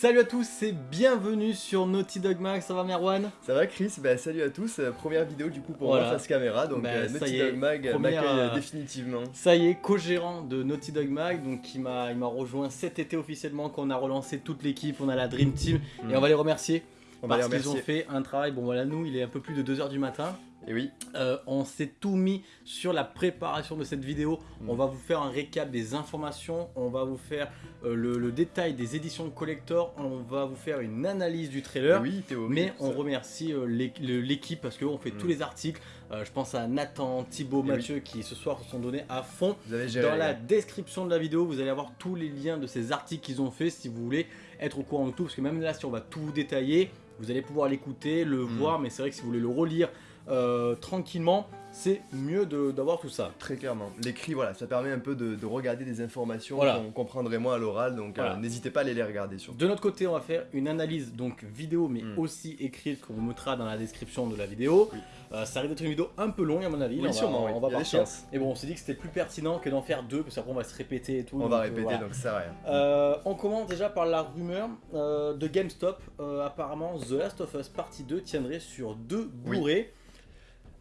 Salut à tous et bienvenue sur Naughty Dog Mag, ça va Merwan Ça va Chris bah, Salut à tous, euh, première vidéo du coup pour moi face caméra, donc bah, euh, Naughty Dog Mag euh, m'accueille définitivement. Ça y est, co-gérant de Naughty Dog Mag, donc qui m'a rejoint cet été officiellement, qu'on a relancé toute l'équipe, on a la Dream Team, et on va les remercier. On parce qu'ils ont fait un travail, bon voilà nous il est un peu plus de 2h du matin, et oui. Euh, on s'est tout mis sur la préparation de cette vidéo. On va vous faire un récap des informations. On va vous faire euh, le, détail des éditions collector. On va vous faire une analyse du trailer. Oui, Théo, Mais on remercie euh, l'équipe parce qu'on fait mm. tous les articles. je pense à Nathan, Thibaut, Mathieu qui ce soir se sont donnés à fond. Dans la description de la vidéo, vous allez avoir tous les liens de ces articles qu'ils ont fait si vous voulez être au courant de tout. Parce que même là, si on va tout vous détailler, vous allez pouvoir l'écouter, le mm. voir. Mais c'est vrai que si vous voulez le relire euh, tranquillement, c'est mieux d'avoir tout ça. Très clairement. L'écrit, voilà, ça permet un peu de, regarder des informations qu'on comprendrait moins à l'oral, donc euh, n'hésitez pas à aller les regarder. Surtout. De notre côté, on va faire une analyse donc vidéo, mais hmm. aussi écrite qu'on vous mettra dans la description de la vidéo. Euh, ça risque d'être une vidéo un peu longue à mon avis. Oui, sûrement, on va, partir. Et bon, on s'est dit que c'était plus pertinent que d'en faire deux, parce qu'après on va se répéter et tout. On va répéter, donc ça rien. on commence déjà par la rumeur de GameStop. apparemment, The Last of Us Partie 2 tiendrait sur deux bourrées.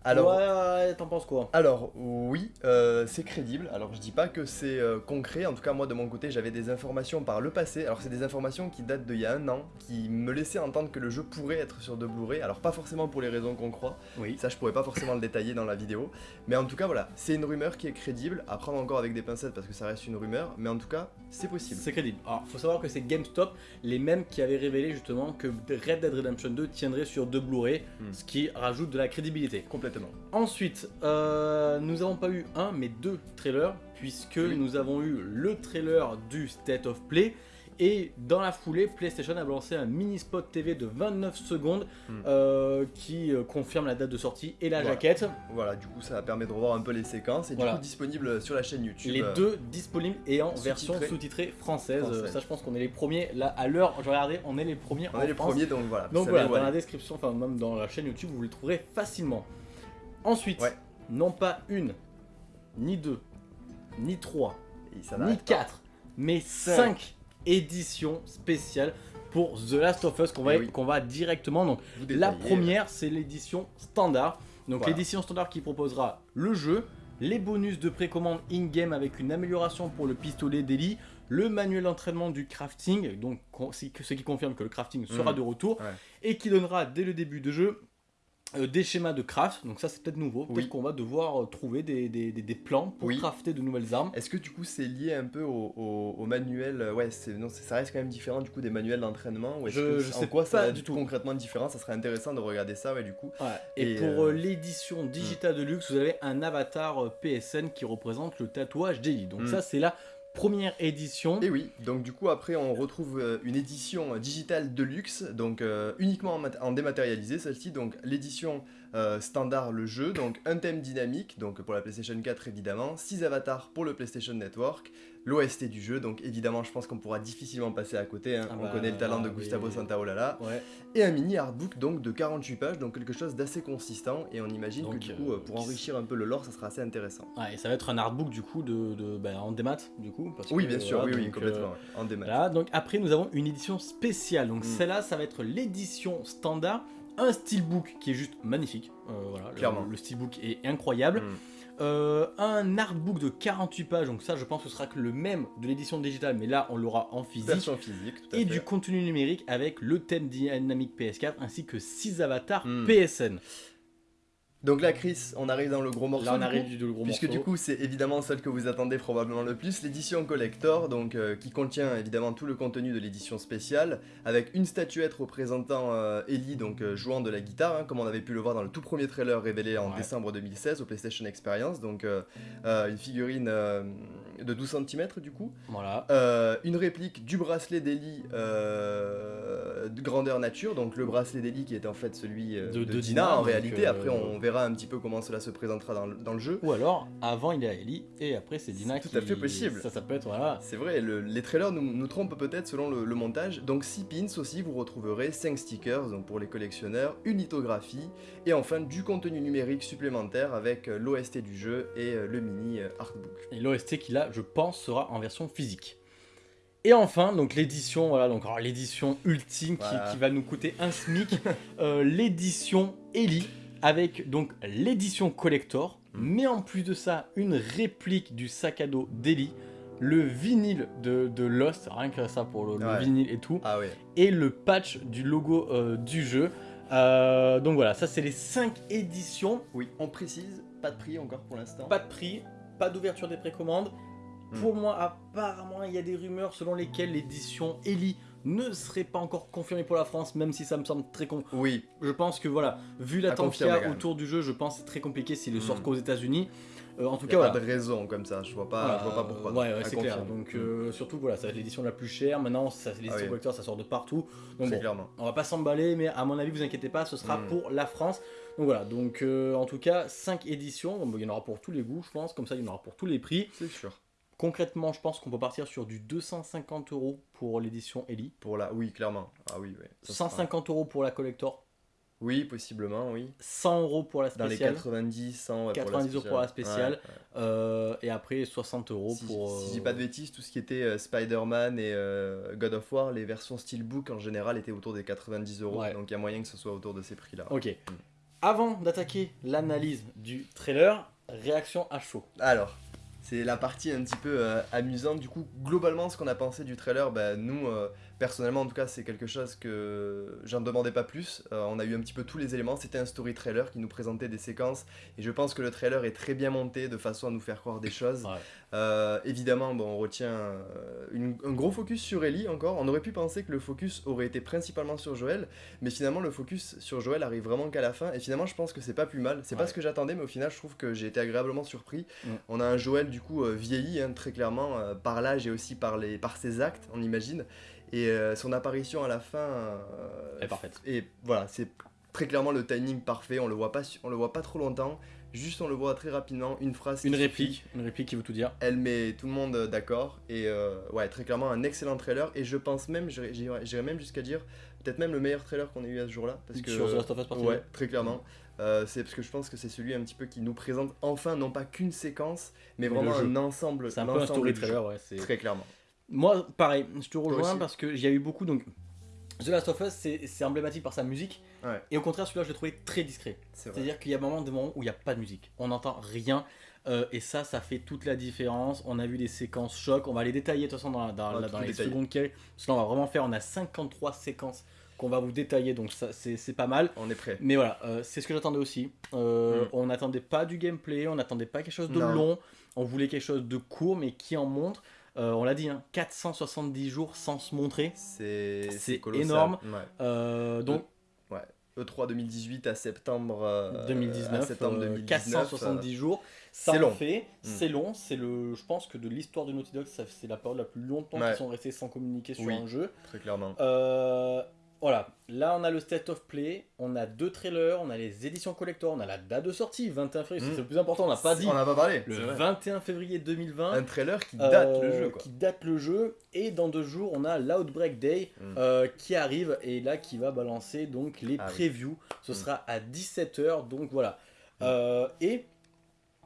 Alors, ouais, t'en penses quoi? Alors, oui, euh, c'est crédible. Alors, je dis pas que c'est euh, concret. En tout cas, moi, de mon côté, j'avais des informations par le passé. Alors, c'est des informations qui datent d'il y a un an, qui me laissaient entendre que le jeu pourrait être sur de Blu-ray. Alors, pas forcément pour les raisons qu'on croit. Oui. Ça, je pourrais pas forcément le détailler dans la vidéo. Mais en tout cas, voilà, c'est une rumeur qui est crédible. À prendre encore avec des pincettes parce que ça reste une rumeur. Mais en tout cas, c'est possible. C'est crédible. Alors, faut savoir que c'est GameStop, les mêmes qui avaient révélé justement que Red Dead Redemption 2 tiendrait sur deux Blu-ray, hmm. ce qui rajoute de la crédibilité. Complètement. Ensuite, euh, nous n'avons pas eu un, mais deux trailers, puisque nous avons eu le trailer du State of Play, et dans la foulée, PlayStation a lancé un mini spot TV de 29 secondes hmm. euh, qui euh, confirme la date de sortie et la jaquette. Voilà, du coup ça permet de revoir un peu les séquences et du coup disponible sur la chaîne YouTube. Les deux disponibles et en version sous-titrée française. Ça je pense qu'on est les premiers, là à l'heure, je regardais, on est les premiers On est les premiers donc voilà. Donc voilà, dans la description, enfin même dans la chaîne YouTube, vous les trouverez facilement. Ensuite, non pas une, ni deux, ni trois, ni quatre, mais cinq. éditions spéciales pour The Last of Us qu'on va, eh qu'on va directement. Donc la première, c'est l'édition standard. Donc l'édition standard qui proposera le jeu, les bonus de précommande in-game avec une amélioration pour le pistolet d'Eli, le manuel d'entraînement du crafting, donc ce qui confirme que le crafting sera mmh. de retour, et qui donnera dès le début de jeu des schémas de craft, donc ça c'est peut-être nouveau, peut-être qu'on va devoir euh, trouver des, plans pour crafter de nouvelles armes. Est-ce que du coup c'est lié un peu au, manuel, euh, ouais non, ça reste quand même différent du coup des manuels d'entraînement Je, je sais quoi ça du tout. concrètement différent, ça serait intéressant de regarder ça ouais du coup. Et, pour l'édition digitale de luxe, vous avez un avatar PSN qui représente le tatouage d'Eli, donc hmm. ça c'est là première édition. Et oui, donc du coup après on retrouve euh, une édition digitale de luxe, donc euh, uniquement en, dématérialisé celle-ci, donc l'édition euh, standard le jeu, donc un thème dynamique, donc pour la PlayStation 4 évidemment, 6 avatars pour le PlayStation Network, l'OST du jeu, donc évidemment je pense qu'on pourra difficilement passer à côté, hein. ah on bah, connaît le talent de Gustavo Santaolalla, et un mini artbook donc de 48 pages, donc quelque chose d'assez consistant, et on imagine que du coup euh, pour enrichir un peu le lore ça sera assez intéressant. Ouais, et ça va être un artbook du coup de, bah, en démat du coup parce Oui bien sûr, oui, oui complètement, euh, en démat. donc après nous avons une édition spéciale, donc mm. celle-là ça va être l'édition standard, un steelbook qui est juste magnifique, euh, voilà, Clairement. Le, steelbook est incroyable. Mm. Euh, un artbook de 48 pages, donc ça je pense que ce sera que le même de l'édition digitale, mais là on l'aura en physique. physique, Et du contenu numérique avec le thème dynamique PS4 ainsi que 6 avatars hmm. PSN. Donc là, Chris, on arrive dans le gros morceau. Là, on arrive du, gros puisque du coup, c'est évidemment celle que vous attendez probablement le plus, l'édition collector, donc euh, qui contient évidemment tout le contenu de l'édition spéciale, avec une statuette représentant euh, Ellie, donc euh, jouant de la guitare, hein, comme on avait pu le voir dans le tout premier trailer révélé en décembre 2016 au PlayStation Experience, donc une figurine de 12 cm du coup. Voilà. une réplique du bracelet d'Ellie de grandeur nature, donc le bracelet d'Ellie qui est en fait celui de, Dina, en réalité. Après, on verra un petit peu comment cela se présentera dans, le jeu. Ou alors, avant il est à Ellie et après c'est Dina qui... Tout à fait possible. Ça, ça peut être, voilà. C'est vrai, les trailers nous, nous trompent peut-être selon le, montage. Donc 6 pins aussi, vous retrouverez 5 stickers donc pour les collectionneurs, une lithographie et enfin du contenu numérique supplémentaire avec euh, l'OST du jeu et euh, le mini euh, artbook. Et l'OST qui là, je pense, sera en version physique. Et enfin, donc l'édition, voilà, donc l'édition ultime qui, va nous coûter un SMIC, euh, l'édition Ellie, avec donc l'édition collector, mm. mais en plus de ça, une réplique du sac à dos d'Ellie, le vinyle de, de, Lost, rien que ça pour le, vinyle et tout, ah et le patch du logo euh, du jeu. Euh, donc voilà, ça c'est les 5 éditions. Oui, on précise, pas de prix encore pour l'instant. Pas de prix, pas d'ouverture des précommandes. Hmm. Pour moi, apparemment, il y a des rumeurs selon lesquelles l'édition Ellie ne serait pas encore confirmée pour la France, même si ça me semble très con. Oui. Je pense que voilà, vu l'attente qu'il y a autour du jeu, je pense que c'est très compliqué s'il ne sort hmm. qu'aux États-Unis. Euh, en tout cas, voilà. pas de raison comme ça, je vois pas, je vois pas pourquoi. Ouais, ouais c'est clair. Donc, euh, surtout, voilà, c'est l'édition la plus chère. Maintenant, ça, l'édition ah collector, ça sort de partout. Donc, bon, clairement. on va pas s'emballer, mais à mon avis, vous inquiétez pas, ce sera hmm. pour la France. Donc voilà, donc euh, en tout cas, 5 éditions. il y en aura pour tous les goûts, je pense. Comme ça, il y en aura pour tous les prix. C'est sûr. Concrètement, je pense qu'on peut partir sur du 250 euros pour l'édition Ellie. Pour la, oui, clairement. Ah oui, 150 euros pour la collector. Oui, possiblement, oui. 100 euros pour la spéciale. Dans les 90, 100 90 euros pour la spéciale. Euh, et après 60 euros pour. Si, je dis pas de bêtises, tout ce qui était euh, Spider-Man et euh, God of War, les versions Steelbook en général étaient autour des 90 euros. Donc il y a moyen que ce soit autour de ces prix-là. Ok. Mm. Avant d'attaquer l'analyse du trailer, réaction à chaud. Alors, c'est la partie un petit peu amusante. Du coup, globalement, ce qu'on a pensé du trailer, bah, nous, Personnellement, en tout cas, c'est quelque chose que j'en demandais pas plus. Euh, on a eu un petit peu tous les éléments. C'était un story trailer qui nous présentait des séquences. Et je pense que le trailer est très bien monté de façon à nous faire croire des choses. Euh, évidemment, bon, on retient euh, un gros focus sur Ellie encore. On aurait pu penser que le focus aurait été principalement sur Joël. Mais finalement, le focus sur Joël arrive vraiment qu'à la fin. Et finalement, je pense que c'est pas plus mal. C'est pas ce que j'attendais, mais au final, je trouve que j'ai été agréablement surpris. Mm. On a un Joël, du coup, vieilli, hein, très clairement, par l'âge et aussi par, les, par ses actes, on imagine. Et euh, son apparition à la fin euh, est parfaite. Et voilà, c'est très clairement le timing parfait. On le voit pas, on le voit pas trop longtemps. Juste, on le voit très rapidement. Une phrase. Une réplique. Une réplique qui veut tout dire. Elle met tout le monde d'accord. Et euh, ouais, très clairement, un excellent trailer. Et je pense même, j'irais même jusqu'à dire, peut-être même le meilleur trailer qu'on ait eu à ce jour-là. Parce que, Sur The Last of Us Ouais, très clairement. c'est parce que je pense que c'est celui un petit peu qui nous présente enfin non pas qu'une séquence, mais, vraiment un ensemble. C'est un peu un story trailer, ouais. Très clairement. Moi, pareil, je te rejoins parce que j'ai eu beaucoup. Donc, The Last of Us, c'est emblématique par sa musique. Et au contraire, celui-là, je l'ai trouvé très discret. C'est-à-dire qu'il y a des moments où il n'y a pas de musique. On n'entend rien. Euh, et ça, ça fait toute la différence. On a vu des séquences chocs. On va les détailler de toute façon dans, dans, dans les secondes qui Parce que là, on va vraiment faire. On a 53 séquences qu'on va vous détailler. Donc, c'est pas mal. On est prêt. Mais voilà, euh, c'est ce que j'attendais aussi. Euh, mm. On n'attendait pas du gameplay. On n'attendait pas quelque chose de long. On voulait quelque chose de court, mais qui en montre. Euh, on l'a dit, 470 hein, jours sans se montrer. C'est énorme. Euh, donc, e, 3 2018 à septembre 2019, euh, septembre 470 jours. Ça c'est long. fait, mm. c'est long. C'est le, je pense que de l'histoire de Naughty Dog, c'est la période la plus longtemps qu'ils sont restés sans communiquer sur un jeu. Très clairement. Voilà, là on a le State of Play, on a deux trailers, on a les éditions collector, on a la date de sortie, 21 février, c'est le plus important, on n'a pas dit. On n'a pas parlé. Le 21 février 2020. Un trailer qui date le euh, jeu. Qui date le jeu, et dans deux jours on a l'Outbreak Day mm. euh, qui arrive, et là qui va balancer donc les ah previews. Ce mm. sera à 17h, donc voilà. Mm. Euh, et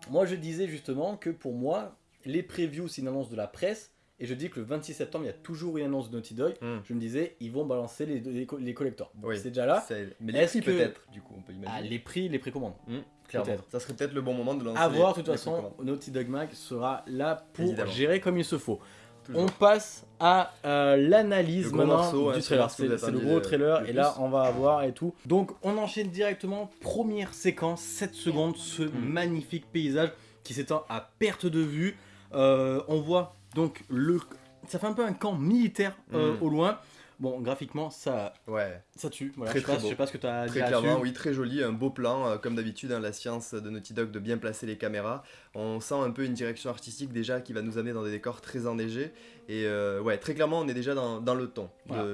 moi je disais justement que pour moi, les previews c'est une annonce de la presse, et je dis que le 26 septembre, il y a toujours une annonce de Naughty Dog. Hmm. Je me disais, ils vont balancer les, les, collectors. c'est déjà là. Mais les prix peut-être, du coup, on peut imaginer. Ah, les prix, les précommandes. Hmm, peut-être. Ça serait peut-être le bon moment de lancer. À voir, de toute façon, Naughty Dog Mag sera là pour gérer comme il se faut. On passe à euh, l'analyse maintenant du hein, trailer. C'est le gros trailer et là on va avoir et tout. Donc on enchaîne directement. Première séquence, 7 secondes, ce hmm. magnifique paysage qui s'étend à perte de vue. Euh, on voit donc le, ça fait un peu un camp militaire euh, mm. au loin. Bon, graphiquement, ça, ouais. ça tue. Voilà, je, sais pas, sais pas ce que tu as Très clairement, oui, très joli, un beau plan. Euh, comme d'habitude, hein, la science de Naughty Dog de bien placer les caméras. On sent un peu une direction artistique déjà qui va nous amener dans des décors très enneigés. Et euh, ouais, très clairement, on est déjà dans, dans le ton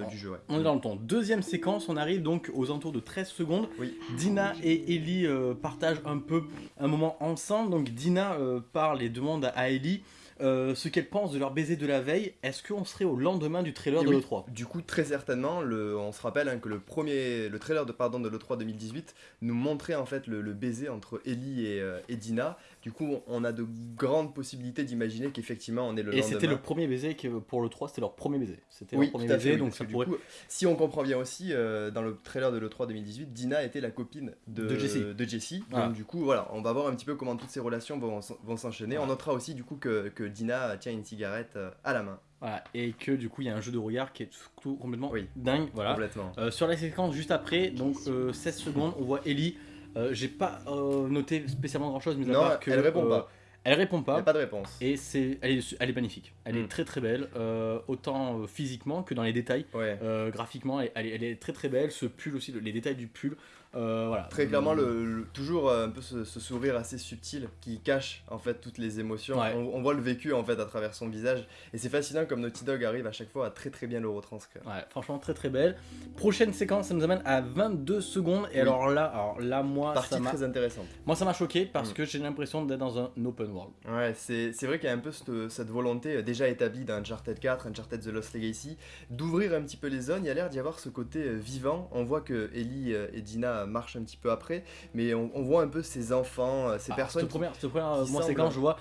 du jeu. On est dans le ton. Deuxième séquence, on arrive donc aux alentours de 13 secondes. Oui. Dina et Ellie partagent un peu un moment ensemble. Donc Dina parle et demande à Ellie euh, ce qu'elles pensent de leur baiser de la veille. Est-ce qu'on serait au lendemain du trailer de l'E3 Du coup, très certainement, le, on se rappelle hein, que le premier, le trailer de, pardon, de l'E3 2018 nous montrait en fait le, baiser entre Ellie et, euh, et, Dina. Du coup, on a de grandes possibilités d'imaginer qu'effectivement on est le et c'était le premier baiser que pour l'E3, c'était leur premier baiser. C'était leur premier baiser, donc ça pourrait... coup, si on comprend bien aussi, euh, dans le trailer de l'E3 2018, Dina était la copine de, de Jessie. De Jessie. Donc du coup, voilà, on va voir un petit peu comment toutes ces relations vont, vont s'enchaîner. On notera aussi du coup que, que Dina tient une cigarette euh, à la main. Voilà, et que du coup il y a un jeu de regard qui est complètement dingue. Voilà. Complètement. Euh, sur la séquence juste après, donc 16 euh, secondes, on voit Ellie. J'ai pas noté spécialement grand chose, mais non, que, elle répond pas. Elle répond pas. Il a pas de réponse. Et c'est, elle, est, elle est magnifique. Elle est hmm. très très belle, autant physiquement que dans les détails. graphiquement, elle, elle, est très très belle. Ce pull aussi, les détails du pull. Euh, voilà. Très clairement, le, toujours euh, un peu ce, sourire assez subtil qui cache en fait toutes les émotions. On, voit le vécu en fait à travers son visage et c'est fascinant comme Naughty Dog arrive à chaque fois à très très bien le retranscrire. Ouais, franchement très très belle. Prochaine séquence, ça nous amène à 22 secondes et alors là, alors là moi ça m'a très intéressante. Moi ça m'a choqué parce mm. que j'ai l'impression d'être dans un open world. Ouais, c'est vrai qu'il y a un peu cette, cette volonté euh, déjà établie dans Uncharted 4, Uncharted The Lost Legacy, d'ouvrir un petit peu les zones. Il y a l'air d'y avoir ce côté vivant. On voit que Ellie et Dina marche un petit peu après, mais on, voit un peu ces enfants, euh, ces ah, personnes. Cette première, cette première moi, c'est quand je vois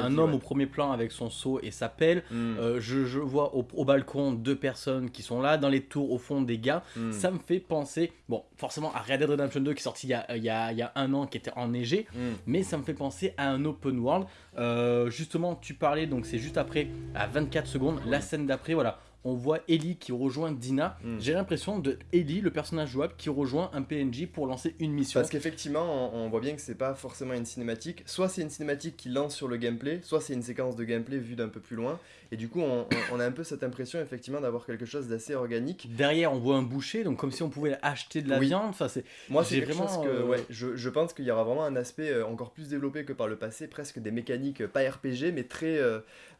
un homme au premier plan avec son seau et sa pelle. Hmm. Euh, je, je, vois au, balcon deux personnes qui sont là, dans les tours au fond des gars. Hmm. Ça me fait penser, bon, forcément à Red Dead Redemption 2 qui est sorti il y a, il y a, il y a un an, qui était enneigé, hmm. mais ça me fait penser à un open world. Euh, justement, tu parlais, donc c'est juste après, à 24 secondes, la scène d'après, voilà on voit Ellie qui rejoint Dina. Hmm. J'ai l'impression de Ellie, le personnage jouable, qui rejoint un PNJ pour lancer une mission. Parce qu'effectivement, on, voit bien que c'est pas forcément une cinématique. Soit c'est une cinématique qui lance sur le gameplay, soit c'est une séquence de gameplay vue d'un peu plus loin. Et du coup, on, a un peu cette impression effectivement d'avoir quelque chose d'assez organique. Derrière, on voit un boucher, donc comme si on pouvait acheter de la viande. Enfin, c'est moi, c'est vraiment chose que euh, ouais, je, je, pense qu'il y aura vraiment un aspect euh, encore plus développé que par le passé, presque des mécaniques euh, pas RPG, mais très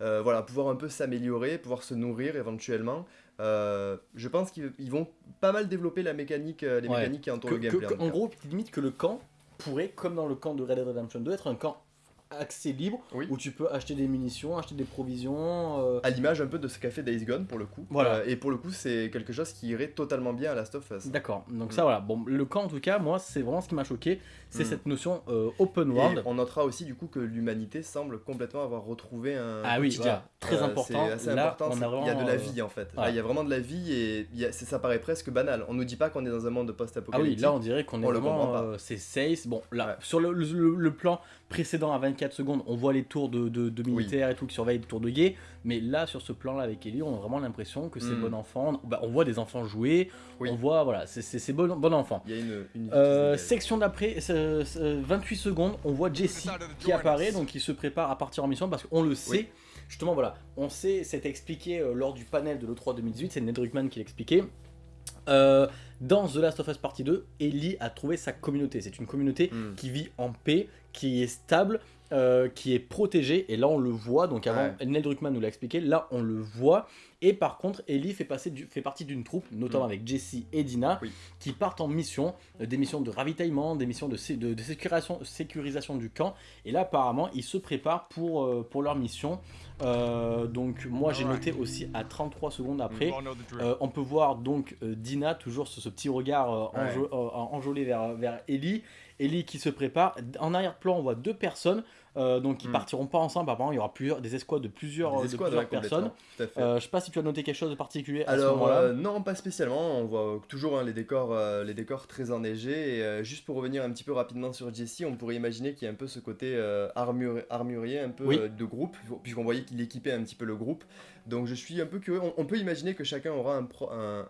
voilà, pouvoir un peu s'améliorer, pouvoir se nourrir éventuellement. je pense qu'ils vont pas mal développer la mécanique, les mécaniques qui entourent le gameplay. en, en gros, limite que le camp pourrait, comme dans le camp de Red Dead Redemption 2, être un camp accès libre où tu peux acheter des munitions, acheter des provisions. Euh. À l'image un peu de ce qu'a fait Days Gone pour le coup. Voilà. Euh, et pour le coup, c'est quelque chose qui irait totalement bien à Last of Us. D'accord. Donc, ça, voilà. Bon, le camp en tout cas, moi, c'est vraiment ce qui m'a choqué. C'est hmm. cette notion euh, open world. on notera aussi du coup que l'humanité semble complètement avoir retrouvé un. Ah oui, très important. Important. Il y a de la vie en fait. il y a vraiment de la vie et ça paraît presque banal. On nous dit pas qu'on est dans un monde post-apocalyptique. Ah oui, là on dirait qu'on est vraiment. c'est safe. Bon, là, sur le, le plan précédent à 24 secondes, on voit les tours de, de, militaires et tout qui surveillent les tours de guet. Mais là, sur ce plan-là avec Ellie, on a vraiment l'impression que c'est hmm. bon enfant. Bah, on voit des enfants jouer, on voit, voilà, c'est bon, bon enfant. Il y a une, euh, section d'après, 28 secondes, on voit Jesse qui apparaît, donc il se prépare à partir en mission parce qu'on le sait. Justement, voilà, on sait, c'était expliqué euh, lors du panel de l'E3 2018, c'est Ned Ruckman qui l'expliquait. Euh, dans The Last of Us Partie 2, Ellie a trouvé sa communauté. C'est une communauté hmm. qui vit en paix, qui est stable, euh, qui est protégée. Et là, on le voit. Donc avant, Neil Druckmann nous l'a expliqué. Là, on le voit. Et par contre, Ellie fait, passer fait partie d'une troupe, notamment hmm. avec Jesse et Dina, qui partent en mission, euh, des missions de ravitaillement, des missions de, de, sécurisation, sécurisation, du camp. Et là, apparemment, ils se préparent pour, pour leur mission. Euh, donc moi j'ai noté aussi à 33 secondes après, euh, on peut voir donc euh, Dina toujours ce, ce petit regard enjolé vers, vers Ellie, Ellie qui se prépare, en arrière-plan on voit deux personnes, euh, donc ils hmm. partiront pas ensemble. Apparemment, il y aura plusieurs, des escouades de plusieurs, personnes. Euh, je sais pas si tu as noté quelque chose de particulier à Alors, ce moment-là. Euh, non, pas spécialement. On voit toujours hein, les, décors, les décors très enneigés. Et juste pour revenir un petit peu rapidement sur Jesse, on pourrait imaginer qu'il y a un peu ce côté armurier, un peu de groupe, puisqu'on voyait qu'il équipait un petit peu le groupe. Donc je suis un peu curieux. On, peut imaginer que chacun aura un,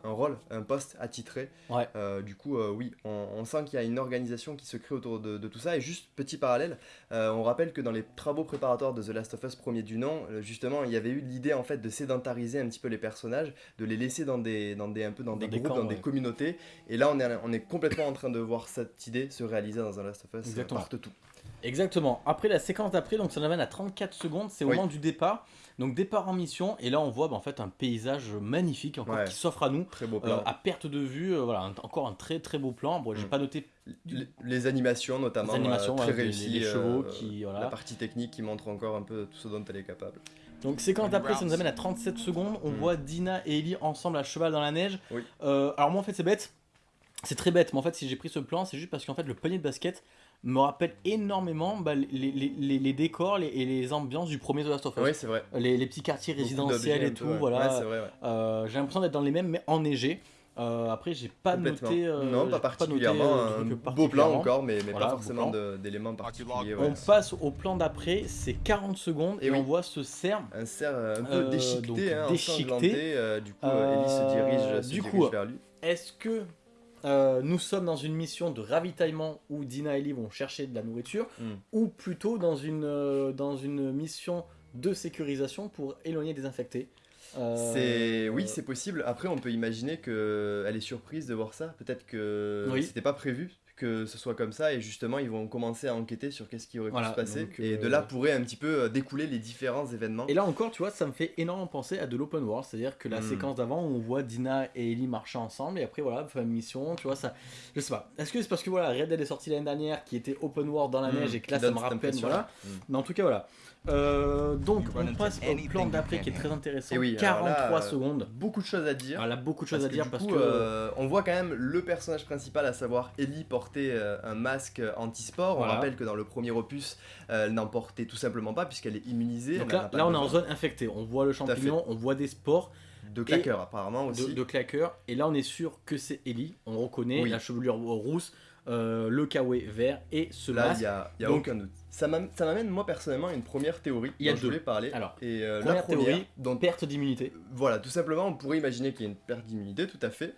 un, rôle, un poste attitré. Ouais. du coup, oui, on, sent qu'il y a une organisation qui se crée autour de, de tout ça. Et juste petit parallèle, on rappelle que dans les travaux préparatoires de The Last of Us premier du nom, euh, justement, il y avait eu l'idée en fait de sédentariser un petit peu les personnages, de les laisser dans des, dans des un peu dans, des, groupes, dans des communautés. Et là, on est, on est complètement en train de voir cette idée se réaliser dans The Last of Us Exactement. tout. Exactement. Après la séquence d'après, donc ça nous amène à 34 secondes, c'est au moment du départ. Donc départ en mission et là on voit bah, en fait un paysage magnifique encore qui s'offre à nous très beau plan. Euh, à perte de vue. Euh, voilà, encore un très très beau plan. Bon, j'ai mm. pas noté les, animations notamment, les animations, très réussies, les, chevaux qui, voilà. la partie technique qui montre encore un peu tout ce dont elle est capable. Donc c'est quand après ça nous amène à 37 secondes, on mm. voit Dina et Ellie ensemble à cheval dans la neige. alors moi en fait c'est bête, c'est très bête, mais en fait si j'ai pris ce plan c'est juste parce qu'en fait le panier de basket me rappelle énormément bah, les, les, les, décors et les ambiances du premier The Last of Us. Oui, c'est vrai. Les, petits quartiers résidentiels et tout, voilà. Euh, j'ai l'impression d'être dans les mêmes, mais enneigés. Euh, après, j'ai pas noté. Euh, non, pas particulièrement. un beau plan encore, mais, mais pas forcément d'éléments particuliers. On passe au plan d'après, c'est 40 secondes et, on voit ce cerf. Un cerf un peu déchiqueté, hein, déchiqueté. du coup, Ellie se dirige, se du dirige coup, vers lui. Est-ce que euh, nous sommes dans une mission de ravitaillement où Dina et Ellie vont chercher de la nourriture, hmm. ou plutôt dans une, euh, dans une mission de sécurisation pour éloigner des infectés. Euh, oui, c'est possible. Après, on peut imaginer qu'elle est surprise de voir ça. Peut-être que c'était pas prévu que ce soit comme ça et justement ils vont commencer à enquêter sur qu'est-ce qui aurait pu se passer et de là pourrait un petit peu découler les différents événements. Et là encore tu vois ça me fait énormément penser à de l'open world, c'est-à-dire que la hmm. séquence d'avant on voit Dina et Ellie marcher ensemble et après voilà faire une mission, tu vois ça, je sais pas. Est-ce que c'est parce que voilà Red Dead est sorti l'année dernière qui était open world dans la hmm. neige et que là ça me rappelle voilà, hmm. mais en tout cas voilà. Euh, donc on passe au plan d'après qui est très intéressant. oui, 43 secondes. Beaucoup de choses à dire. Voilà, beaucoup de choses à dire parce que euh, on voit quand même le personnage principal, à savoir Ellie, porter euh, un masque anti-sport. On rappelle que dans le premier opus, elle n'en portait tout simplement pas puisqu'elle est immunisée. Donc là, là on est en zone infectée. On voit le champignon, on voit des spores. De claqueurs apparemment aussi. De, claqueurs. Et là on est sûr que c'est Ellie. On reconnaît la chevelure rousse. le kawaii vert et ce Là, il n'y a, y a aucun doute. Ça m'amène moi personnellement à une première théorie il y a dont je voulais parler. Alors, et euh, la première théorie, dont perte d'immunité. Voilà, tout simplement, on pourrait imaginer qu'il y a une perte d'immunité, tout à fait.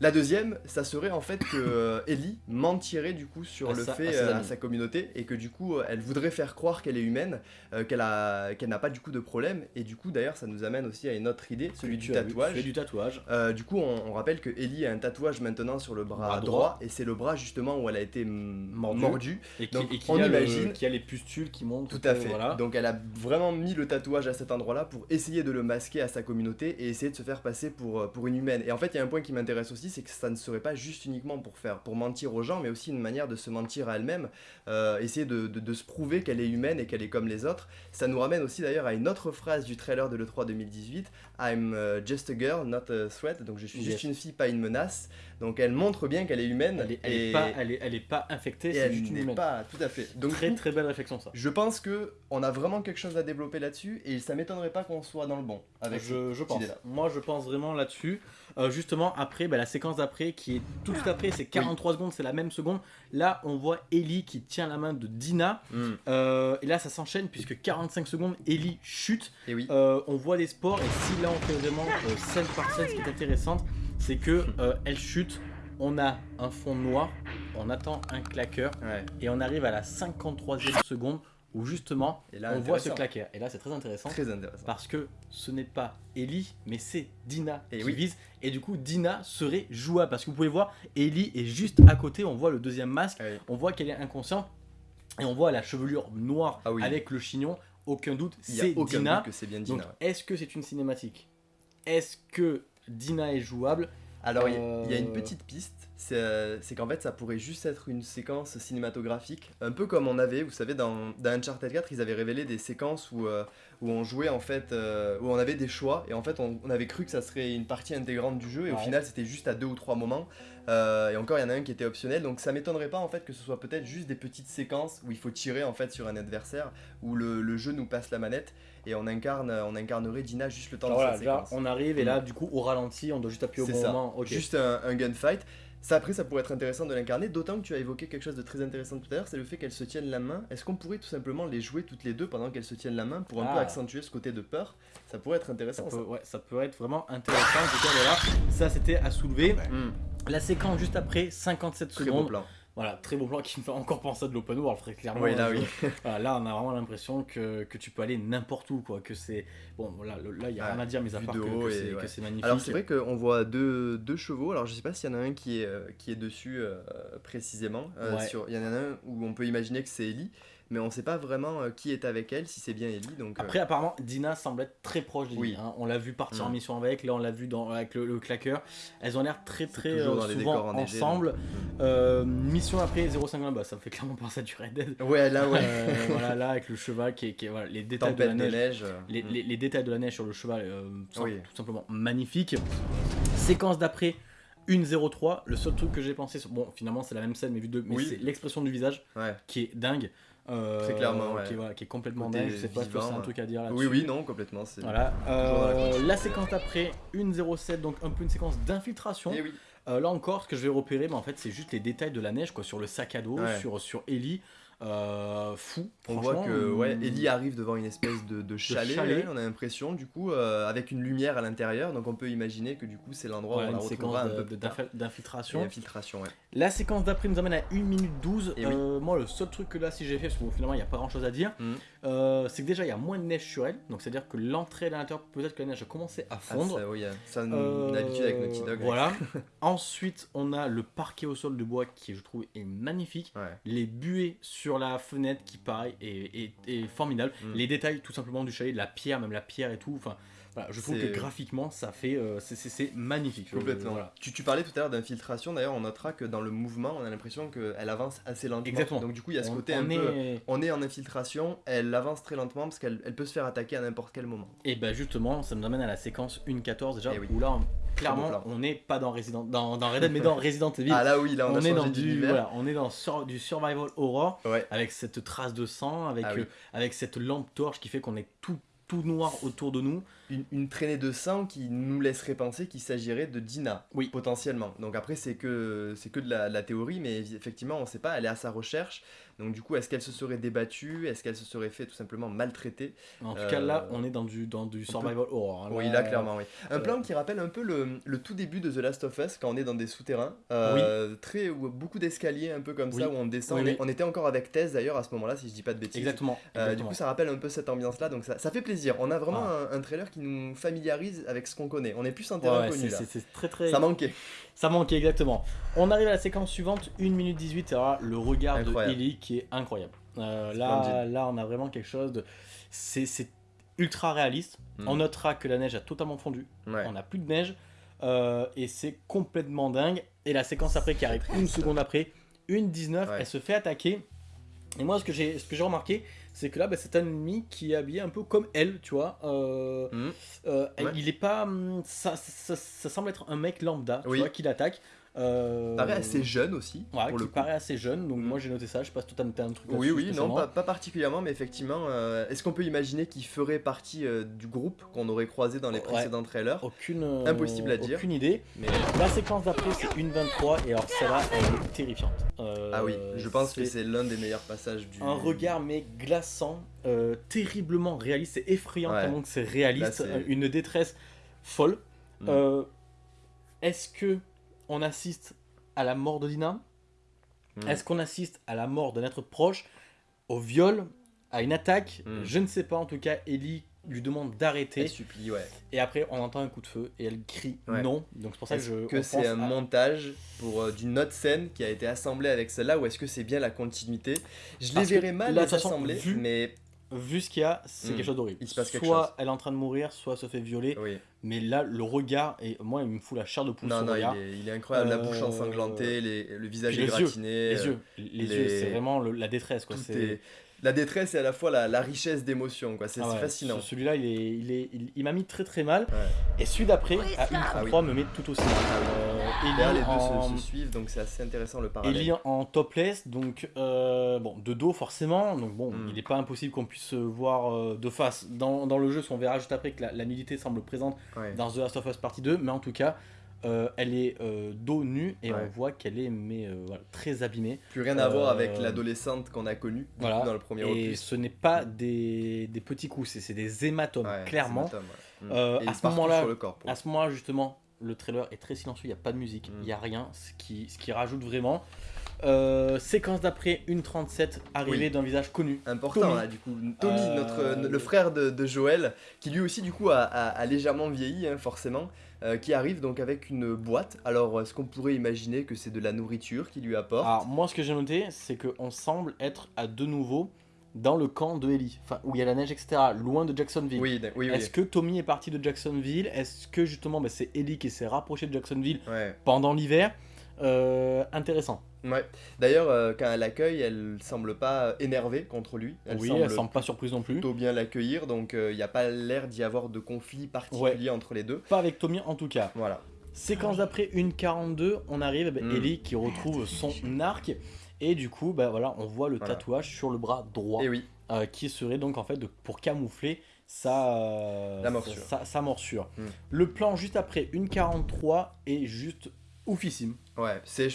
La deuxième, ça serait en fait que euh, Ellie mentirait du coup sur le fait à, euh, sa communauté et que du coup euh, elle voudrait faire croire qu'elle est humaine, qu'elle a qu'elle n'a pas du coup de problème et du coup d'ailleurs ça nous amène aussi à une autre idée, celui du tatouage. du tatouage. du coup on, rappelle que Ellie a un tatouage maintenant sur le bras, droit, et c'est le bras justement où elle a été mordue. Et qui, Donc on imagine qu'il y a les pustules qui montent. Tout à fait. Donc elle a vraiment mis le tatouage à cet endroit-là pour essayer de le masquer à sa communauté et essayer de se faire passer pour pour une humaine. Et en fait il y a un point qui m'intéresse aussi c'est que ça ne serait pas juste uniquement pour faire, pour mentir aux gens, mais aussi une manière de se mentir à elle-même, euh, essayer de, se prouver qu'elle est humaine et qu'elle est comme les autres. Ça nous ramène aussi d'ailleurs à une autre phrase du trailer de l'E3 2018, I'm euh, just a girl, not a threat, donc je suis juste une fille, pas une menace. Donc elle montre bien qu'elle est humaine. Elle est, et... pas, elle est, elle est pas infectée, c'est juste une humaine. pas, tout à fait. Donc, très très belle réflexion ça. Je pense que on a vraiment quelque chose à développer là-dessus et ça m'étonnerait pas qu'on soit dans le bon avec je, je pense. Moi je pense vraiment là-dessus. Euh, justement après bah, la séquence d'après qui est tout de suite après c'est 43 secondes c'est la même seconde. Là on voit Ellie qui tient la main de Dina. Hmm. euh, et là ça s'enchaîne puisque 45 secondes Ellie chute. Et oui. Euh, on voit des sports et si là on fait vraiment scène par scène ce qui est intéressant c'est que elle chute on a un fond noir on attend un claqueur et on arrive à la 53e seconde où justement on voit ce claquer. Et là c'est très intéressant, très intéressant. parce que ce n'est pas Ellie mais c'est Dina et qui vise. Et du coup Dina serait jouable. Parce que vous pouvez voir Ellie est juste à côté, on voit le deuxième masque, on voit qu'elle est inconsciente. Et on voit la chevelure noire ah avec le chignon, aucun doute c'est Dina. bien Dina. est-ce que c'est une cinématique? Est-ce que Dina est jouable? Alors il y, a une euh, petite piste c'est qu'en fait ça pourrait juste être une séquence cinématographique, un peu comme on avait, vous savez, dans, dans Uncharted 4, ils avaient révélé des séquences où, euh, où on jouait en fait, euh, où on avait des choix, et en fait on, avait cru que ça serait une partie intégrante du jeu, et au final c'était juste à deux ou trois moments, et encore il y en a un qui était optionnel, donc ça m'étonnerait pas en fait que ce soit peut-être juste des petites séquences où il faut tirer en fait sur un adversaire, où le, le jeu nous passe la manette, et on incarne on incarnerait Dina juste le temps de voilà, séquence. on arrive et là du coup au ralenti on doit juste appuyer au bon moment juste un, un gunfight ça, après, ça pourrait être intéressant de l'incarner, d'autant que tu as évoqué quelque chose de très intéressant tout à l'heure, c'est le fait qu'elles se tiennent la main. Est-ce qu'on pourrait tout simplement les jouer toutes les deux pendant qu'elles se tiennent la main pour un peu ah. accentuer ce côté de peur? Ça pourrait être intéressant. Ça, Peut, ouais, ça peut être vraiment intéressant. En tout cas, voilà, ça c'était à soulever. La séquence juste après, 57 très secondes. Beau plan. Voilà, très beau plan qui me fait encore penser à de l'open world, très clairement. Oui, là, oui. là, on a vraiment l'impression que, que, tu peux aller n'importe où, quoi. Que c'est. Bon, là, il n'y a rien à dire, mais à part que, c'est magnifique. Alors, c'est vrai qu'on voit deux, deux, chevaux. Alors, je sais pas s'il y en a un qui est, qui est dessus euh, précisément. Euh, il y en a un où on peut imaginer que c'est Ellie. Mais on sait pas vraiment euh, qui est avec elle, si c'est bien Ellie. Donc, euh. Après, apparemment, Dina semble être très proche d'Ellie. Oui. Hein. On l'a vu partir en mm. mission avec, là on l'a vu dans, avec le, claqueur. Elles ont l'air très très souvent ensemble. Mission après 0,50, bah, ça me fait clairement penser à du Red Dead. Ouais, là, ouais. voilà, là, avec le cheval qui est. voilà, les détails de la neige. Mm. les, détails de la neige sur le cheval sont tout simplement magnifiques. Séquence d'après. 1-0-3, le seul truc que j'ai pensé, bon finalement c'est la même scène mais vu de, mais c'est l'expression du visage qui est dingue. Euh, Très clairement, qui, est, qui, est, complètement dingue. Je sais pas si c'est un truc à dire là-dessus. Oui, oui, non, complètement. Voilà. Euh, la, séquence après, 1-0-7, donc un peu une séquence d'infiltration. Eh oui. Euh, là encore, ce que je vais repérer, mais en fait, c'est juste les détails de la neige, quoi, sur le sac à dos, sur, sur Ellie. Euh, fou. On voit que ouais, euh, Ellie arrive devant une espèce de, chalet, on a l'impression, du coup, euh, avec une lumière à l'intérieur, donc on peut imaginer que du coup c'est l'endroit où on la retrouvera un peu d'infiltration. Ouais. La séquence d'après nous amène à 1 minute 12. moi, le seul truc que là, si j'ai fait, parce que finalement il n'y a pas grand chose à dire, mm. c'est que déjà il y a moins de neige sur elle, donc c'est à dire que l'entrée à l'intérieur, peut-être que la neige a commencé à ah, fondre. ça, oui, ça une habitude avec Naughty Dog. Voilà. Ensuite, on a le parquet au sol de bois qui, je trouve, est magnifique. Les buées sur sur la fenêtre qui pareil est, formidable. Mm. Les détails tout simplement du chalet, de la pierre, même la pierre et tout. Enfin, je trouve que graphiquement ça fait euh, c'est magnifique. Complètement. Tu, tu, parlais tout à l'heure d'infiltration. D'ailleurs, on notera que dans le mouvement, on a l'impression qu'elle avance assez lentement. Exactement. Donc du coup, il y a ce côté un peu. On est en infiltration. Elle avance très lentement parce qu'elle elle peut se faire attaquer à n'importe quel moment. Et bah justement, ça nous amène à la séquence 1.14 déjà eh où là clairement, on n'est pas dans Resident, dans, dans Red Dead, mais dans Resident Evil. Ah là oui, là on, est dans du, voilà, on est dans du survival horror, avec cette trace de sang, avec, ah euh, avec cette lampe torche qui fait qu'on est tout tout noir autour de nous. Une, traînée de sang qui nous laisserait penser qu'il s'agirait de Dina, oui. potentiellement. Donc après, c'est que, c'est que de la, la, théorie, mais effectivement, on ne sait pas, elle est à sa recherche. Donc du coup, est-ce qu'elle se serait débattue Est-ce qu'elle se serait fait tout simplement maltraiter En tout cas, là, euh, on est dans du, dans du survival horror. Hein, oui, là, clairement, oui. Un plan qui rappelle un peu le, le, tout début de The Last of Us, quand on est dans des souterrains. Euh, oui. Très, beaucoup d'escaliers, un peu comme ça, où on descend. On était encore avec Thèse, d'ailleurs, à ce moment-là, si je dis pas de bêtises. Exactement. Euh, du coup, ça rappelle un peu cette ambiance-là, donc ça, ça, fait plaisir. On a vraiment ah. un, trailer qui nous familiarise avec ce qu'on connaît. On est plus en terrain ouais, connu, C'est très, très... Ça manquait. Ça manquait, exactement. On arrive à la séquence suivante, 1 minute 18, le regard de Ellie qui est incroyable. Euh, là, là, on a vraiment quelque chose de. C'est ultra réaliste. Hmm. On notera que la neige a totalement fondu. On n'a plus de neige. Euh, et c'est complètement dingue. Et la séquence après qui arrive une seconde après, une 19, elle se fait attaquer. Et moi, ce que j'ai remarqué, c'est que là, bah, c'est un ennemi qui est habillé un peu comme elle, tu vois. Euh, hmm. Il est pas. Hum, ça, ça, semble être un mec lambda, tu vois, qui l'attaque. Euh... Paraît assez jeune aussi. Ouais, pour qui paraît assez jeune, donc mm. moi j'ai noté ça. Je sais pas si toi t'as noté un truc Oui, oui, non, pas, pas, particulièrement, mais effectivement, euh, est-ce qu'on peut imaginer qu'il ferait partie euh, du groupe qu'on aurait croisé dans les précédents trailers? Aucune. Euh, Impossible à dire. Aucune idée. Mais la séquence d'après, c'est une 23, et alors celle-là, elle est terrifiante. ah oui, je pense que c'est l'un des meilleurs passages du. Un regard, mais glaçant, terriblement réaliste, c'est effrayant tellement que c'est réaliste, une détresse folle. Mm. Est-ce que on assiste à la mort de Dina hmm. Est-ce qu'on assiste à la mort d'un être proche Au viol À une attaque hmm. Je ne sais pas. En tout cas, Ellie lui demande d'arrêter. Elle supplie, ouais. Et après, on entend un coup de feu et elle crie non. Donc c'est pour ça que je. que c'est un montage pour euh, d'une autre scène qui a été assemblée avec celle-là ou est-ce que c'est bien la continuité? Je les verrais mal les assembler, mais vu ce qu'il y a, c'est hmm. quelque chose d'horrible. soit elle est en train de mourir, soit elle se fait violer. Mais là, le regard, et moi, il me fout la chair de poule. Non, non, il est, incroyable. La bouche euh, ensanglantée, les, le visage égratigné. les yeux, les, yeux, c'est vraiment la détresse. Quoi. La détresse et à la fois la, richesse d'émotions quoi. C'est ah fascinant. celui-là il est il est il, m'a mis très très mal. Et celui d'après à 1 me met tout aussi mal. Euh, les deux se, suivent donc c'est assez intéressant le parallèle. Ellie en topless donc euh, bon de dos forcément. Donc bon hmm. il n'est pas impossible qu'on puisse voir euh, de face. Dans, dans le jeu on verra juste après que la, nudité semble présente dans The Last of Us Partie 2 mais en tout cas euh, elle est euh, dos nu et on voit qu'elle est mais, euh, très abîmée. Plus rien à voir avec l'adolescente qu'on a connue dans le premier et ce n'est pas des, des, petits coups, c'est des hématomes, clairement. Mm. à ce moment-là, à ce moment-là justement, le trailer est très silencieux, il n'y a pas de musique, il y n'y a mm. rien, ce qui, ce qui rajoute vraiment. Séquence d'après, une 37, arrivée d'un visage connu. Important là, du coup. Tommy, notre, le frère de, de, Joël, qui lui aussi, du coup, a, a, légèrement vieilli, hein, forcément. Euh, qui arrive donc avec une boîte. Alors, est-ce qu'on pourrait imaginer que c'est de la nourriture qui lui apporte Alors, moi, ce que j'ai noté, c'est qu'on semble être à de nouveau dans le camp de Ellie, où il y a la neige, etc., loin de Jacksonville. Oui, oui, Est-ce que Tommy est parti de Jacksonville? Est-ce que justement bah, c'est Ellie qui s'est rapproché de Jacksonville pendant l'hiver? Euh, Intéressant. Ouais. D'ailleurs, euh, quand elle l'accueille, elle semble pas énervée contre lui. Elle oui, semble elle semble pas surprise non plus. Plutôt bien l'accueillir, donc il n'y a pas l'air d'y avoir de conflit particulier entre les deux. Pas avec Tommy en tout cas. Voilà. Séquence d'après une 42, on arrive, bah, Ellie qui retrouve son arc. Et du coup, bah voilà, on voit le tatouage sur le bras droit. Et oui. Euh, qui serait donc en fait pour camoufler sa, euh, morsure. Sa, morsure. Hmm. Le plan juste après, une 43, est juste oufissime. Ouais, c'est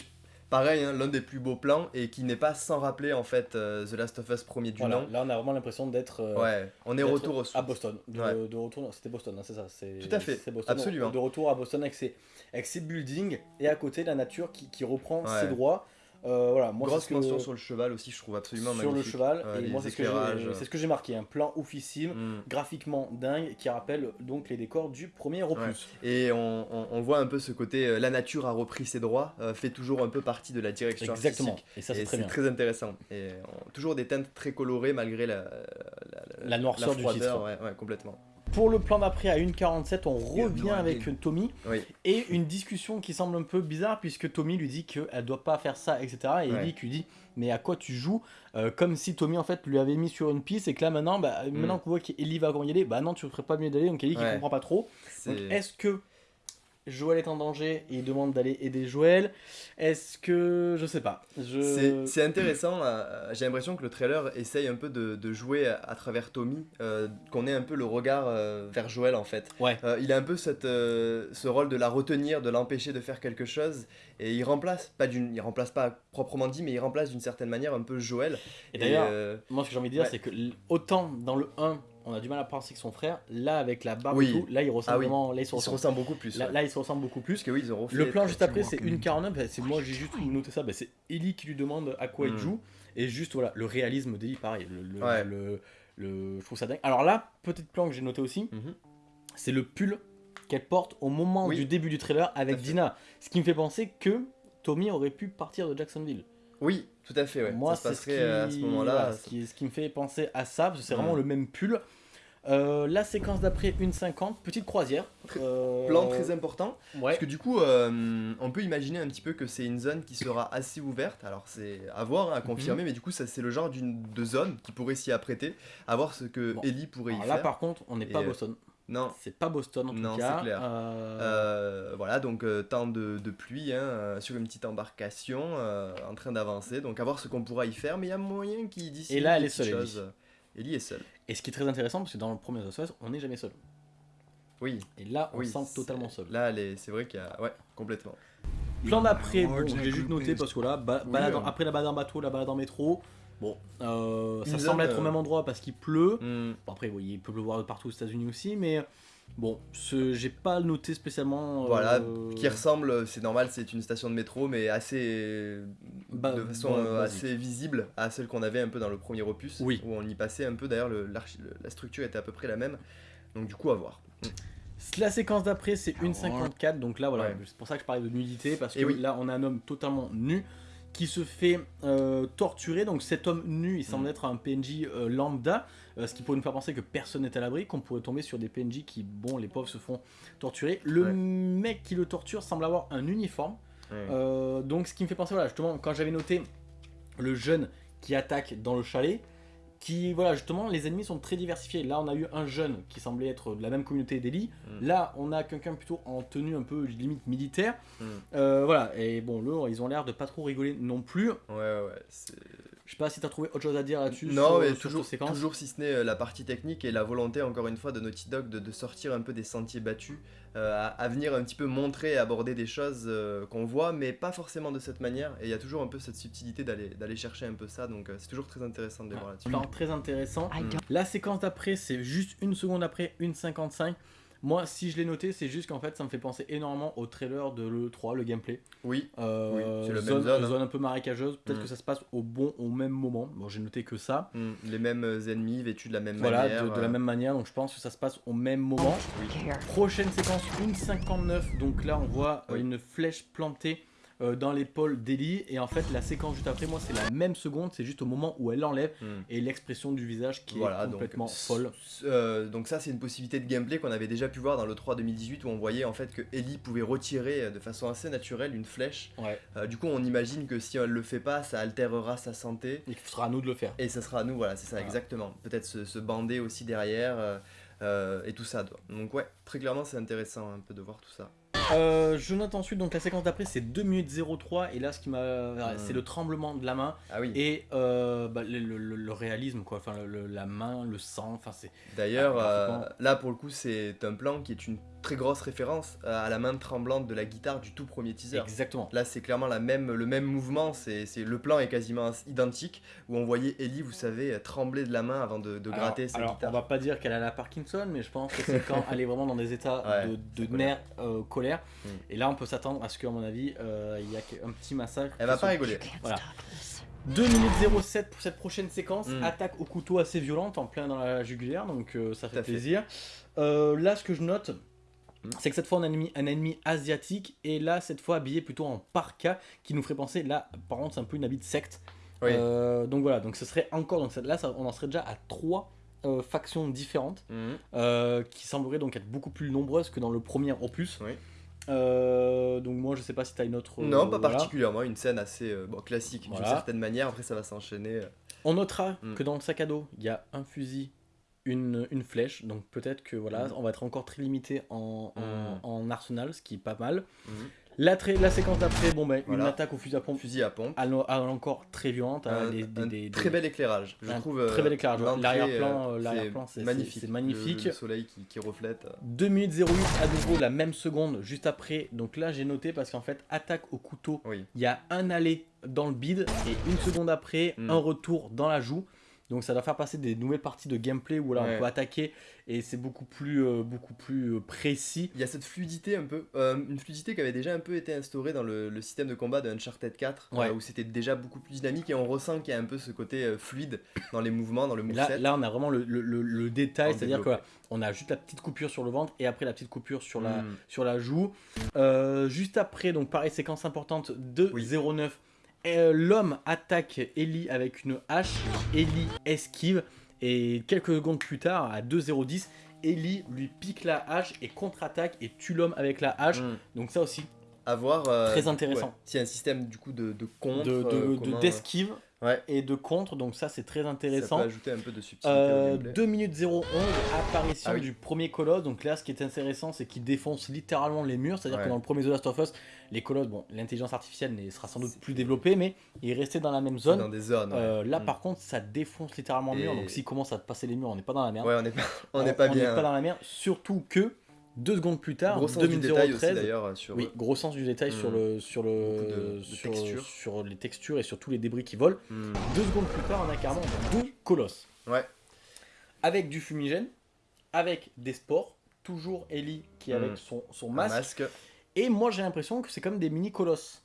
pareil, hein, l'un des plus beaux plans et qui n'est pas sans rappeler en fait euh, The Last of Us premier du nom. Là, on a vraiment l'impression d'être. ouais, on est retour au À Boston. De, retour, c'était Boston, hein, c'est ça. Tout à fait. Boston, Absolument. De retour à Boston avec ses, avec ses buildings et à côté la nature qui, qui reprend ses droits. Euh, voilà, moi, Grosse mention sur le cheval aussi, je trouve absolument sur magnifique. Sur le cheval, et moi c'est ce que j'ai marqué, un plan oufissime, mm. graphiquement dingue, qui rappelle donc les décors du premier opus. Et on, on, voit un peu ce côté, euh, la nature a repris ses droits, euh, fait toujours un peu partie de la direction Exactement, et ça c'est très, très, intéressant. Et toujours des teintes très colorées malgré la, la, la noirceur du titre. Ouais, ouais, complètement. Pour le plan d'après, à 1.47, on revient avec Tommy. Et une discussion qui semble un peu bizarre, puisque Tommy lui dit qu'elle ne doit pas faire ça, etc. Et ouais. Ellie lui dit Mais à quoi tu joues euh, Comme si Tommy, en fait, lui avait mis sur une piste, et que là, maintenant, bah, mm. maintenant qu'on voit qu'Ellie va y aller, bah non, tu ne ferais pas mieux d'aller. Donc Ellie qui comprend pas trop. Donc est-ce que Joël est en danger et il demande d'aller aider Joël. Est-ce que. Je sais pas. Je... C'est intéressant. Euh, j'ai l'impression que le trailer essaye un peu de, jouer à, travers Tommy, euh, qu'on ait un peu le regard euh, vers Joël en fait. Ouais. il a un peu cette, ce rôle de la retenir, de l'empêcher de faire quelque chose. Et il remplace, pas d'une, il remplace pas proprement dit, mais il remplace d'une certaine manière un peu Joël. Et d'ailleurs, moi ce que j'ai envie de dire, c'est que autant dans le 1, on a du mal à penser que son frère. Là, avec la barbe et tout, là, il ressemble ah vraiment. Là, il se ressemble. beaucoup plus. Là, il se ressemble beaucoup plus. que oui, ils ont le plan juste après, c'est une 49. Bah, c'est moi, j'ai juste noté ça. Bah, c'est Ellie qui lui demande à quoi il hmm. joue. Et juste, voilà, le réalisme d'Ellie, pareil. Le, le, je trouve ça dingue. Alors là, petit plan que j'ai noté aussi, mhm. c'est le pull qu'elle porte au moment du début du trailer avec Dina. Ce qui me fait penser que Tommy aurait pu partir de Jacksonville. Oui, tout à fait, ouais. Moi, c'est ce, euh, à ce moment-là. ce, qui, ce, qui, me fait penser à ça, parce que c'est vraiment le même pull. Euh, la séquence d'après, une 50, petite croisière. Euh, plan très important. Parce que du coup, on peut imaginer un petit peu que c'est une zone qui sera assez ouverte. Alors c'est à voir, à confirmer, mhm. mais du coup, ça c'est le genre de zone qui pourrait s'y apprêter. À voir ce que Ellie pourrait y faire. Là par contre, on n'est pas à Boston. Non. C'est pas Boston en non, tout cas. c'est clair. voilà, donc temps de, pluie hein, sur une petite embarcation en train d'avancer. Donc à voir ce qu'on pourra y faire, mais il y a moyen qu'il d'ici. Et là, elle est seule. Ellie est seule. Et ce qui est très intéressant, parce que dans le premier Us, on n'est jamais seul. Oui. Et là, on se sent totalement seul. Là, c'est vrai qu'il y a. Ouais, complètement. Plan d'après, bon, j'ai juste noté parce que là, balade après la balade en bateau, la balade en métro, bon, euh, ça semble être au même endroit parce qu'il pleut. Hmm. Bon, après, oui, il peut pleuvoir de partout aux États-Unis aussi, mais Bon, j'ai pas noté spécialement. Voilà, euh, qui ressemble, c'est normal, c'est une station de métro, mais assez. Bah, de façon euh, assez visible à celle qu'on avait un peu dans le premier opus. Oui. Où on y passait un peu, d'ailleurs, la structure était à peu près la même. Donc, du coup, à voir. La séquence d'après, c'est une 54, donc là, voilà, c'est pour ça que je parlais de nudité, parce que là, on a un homme totalement nu qui se fait euh, torturer. Donc cet homme nu, il semble mm. être un PNJ euh, lambda, euh, ce qui pourrait nous faire penser que personne n'est à l'abri, qu'on pourrait tomber sur des PNJ qui, bon, les pauvres se font torturer. Le mec qui le torture semble avoir un uniforme. donc ce qui me fait penser, voilà, justement, quand j'avais noté le jeune qui attaque dans le chalet, qui, voilà, justement, les ennemis sont très diversifiés. Là, on a eu un jeune qui semblait être de la même communauté d'Eli. Mm. Là, on a quelqu'un plutôt en tenue un peu limite militaire. Mm. Euh, voilà, et bon, là, ils ont l'air de pas trop rigoler non plus. Ouais, ouais, Je sais pas si t'as trouvé autre chose à dire là-dessus. Non, mais toujours, toujours si ce n'est euh, la partie technique et la volonté, encore une fois, de Naughty Dog de, de sortir un peu des sentiers battus. Euh, à, venir un petit peu montrer, aborder des choses euh, qu'on voit, mais pas forcément de cette manière. Et il y a toujours un peu cette subtilité d'aller chercher un peu ça, donc euh, c'est toujours très intéressant de les voir là-dessus. Très intéressant. La séquence d'après, c'est juste une seconde après, une 55. Moi, si je l'ai noté, c'est juste qu'en fait, ça me fait penser énormément au trailer de l'E3, le gameplay. Oui, euh, c'est la zone, même zone. Hein. un peu marécageuse. Peut-être mm. que ça se passe au bon, au même moment. Bon, j'ai noté que ça. Mm. Les mêmes ennemis vêtus de la même manière. Voilà, de, la euh. même manière. Donc je pense que ça se passe au même moment. Prochaine séquence, une 59. Donc là, on voit une flèche plantée euh, dans l'épaule d'Ellie. Et en fait, la séquence juste après, moi, c'est la même seconde. C'est juste au moment où elle l'enlève hmm. et l'expression du visage qui est complètement folle. Euh, donc, ça, c'est une possibilité de gameplay qu'on avait déjà pu voir dans le 3 2018 où on voyait en fait que Ellie pouvait retirer de façon assez naturelle une flèche. du coup, on imagine que si elle le fait pas, ça altérera sa santé. Et ce sera à nous de le faire. Et ce sera à nous, voilà, c'est ça, exactement. Peut-être se, se, bander aussi derrière. Euh, et tout ça. Donc ouais, très clairement c'est intéressant un peu de voir tout ça. Euh, je note ensuite, donc la séquence d'après c'est 2 minutes 03 et là ce qui m'a... C'est le tremblement de la main ah oui. et euh, bah, le, réalisme quoi, enfin la main, le sang, enfin c'est... D'ailleurs euh, là pour le coup c'est un plan qui est une très grosse référence à la main tremblante de la guitare du tout premier teaser. Exactement. Là c'est clairement la même, le même mouvement, c'est le plan est quasiment identique où on voyait Ellie, vous savez, trembler de la main avant de, gratter sa alors, guitare. On va pas dire qu'elle a la Parkinson mais je pense que c'est quand elle est vraiment dans des états de, de nerfs, colère Mm. Et là, on peut s'attendre à ce qu'à mon avis, euh, il y a un petit massacre. Elle va pas rigoler. Voilà. 2 minutes 07 pour cette prochaine séquence. Mm. Attaque au couteau assez violente, en plein dans la jugulaire, donc euh, ça fait plaisir. Euh, là, ce que je note. C'est que cette fois on a un ennemi, un ennemi, asiatique et là cette fois habillé plutôt en parka qui nous ferait penser là par contre c'est un peu une habit de secte donc voilà donc ce serait encore donc là on en serait déjà à 3 factions différentes qui sembleraient donc être beaucoup plus nombreuses que dans le premier opus oui. Euh, donc moi je sais pas si t'as une autre... Non, pas particulièrement, une scène assez euh, classique d'une certaine manière, après ça va s'enchaîner. Euh. On notera mm. que dans le sac à dos, il y a un fusil, une, une flèche, donc peut-être que voilà, mm. on va être encore très limité en, en, mm. arsenal, ce qui est pas mal. La, la séquence d'après, bon ben, une attaque au fusil à pompe. Fusil à pompe. Encore très violente. Hein, un, très bel éclairage. Je trouve. Très bel éclairage. L'arrière-plan, euh, c'est magnifique. C'est magnifique. Le, soleil qui, qui, reflète. 2 minutes 08 à nouveau la même seconde juste après. Donc là j'ai noté parce qu'en fait attaque au couteau. Il y a un aller dans le bide et une seconde après hmm. un retour dans la joue. Donc ça doit faire passer des nouvelles parties de gameplay où là on peut attaquer et c'est beaucoup plus, euh, beaucoup plus euh, précis. Il y a cette fluidité un peu, euh, une fluidité qui avait déjà un peu été instaurée dans le, système de combat de Uncharted 4 où c'était déjà beaucoup plus dynamique et on ressent qu'il y a un peu ce côté fluide dans les mouvements, dans le moveset. Là, là on a vraiment le, le, détail, c'est-à-dire qu'on a juste la petite coupure sur le ventre et après la petite coupure sur la, hmm. sur la joue. juste après, donc pareil, séquence importante de 09 euh, l'homme attaque Ellie avec une hache, Ellie esquive, et quelques secondes plus tard, à 2-0-10, Ellie lui pique la hache et contre-attaque et tue l'homme avec la hache. Hmm. Donc ça aussi, avoir euh, très intéressant. C'est un système du coup de, de contre, d'esquive. De, et de contre, donc ça c'est très intéressant. Ça peut ajouter un peu de subtilité. 2 euh, minutes 011, apparition ah du premier colosse. Donc là, ce qui est intéressant, c'est qu'il défonce littéralement les murs. C'est-à-dire que dans le premier The Last of Us, les colosses, bon, l'intelligence artificielle sera sans doute plus développée, mais il est resté dans la même zone. Dans des zones. Euh, là, mm. par contre, ça défonce littéralement les murs. Donc s'il commence à passer les murs, on n'est pas dans la merde. Ouais, on n'est pas, on n'est pas bien. On n'est pas dans la merde, surtout que deux secondes plus tard, gros sens du détail aussi d'ailleurs sur oui, gros sens du détail sur hmm. le sur le sur, les textures et sur tous les débris qui volent. Hmm. Deux secondes plus tard, on a carrément deux colosses. Ouais. Avec du fumigène, avec des spores, toujours Ellie qui est avec hmm. son, son masque. Et moi j'ai l'impression que c'est comme des mini colosses.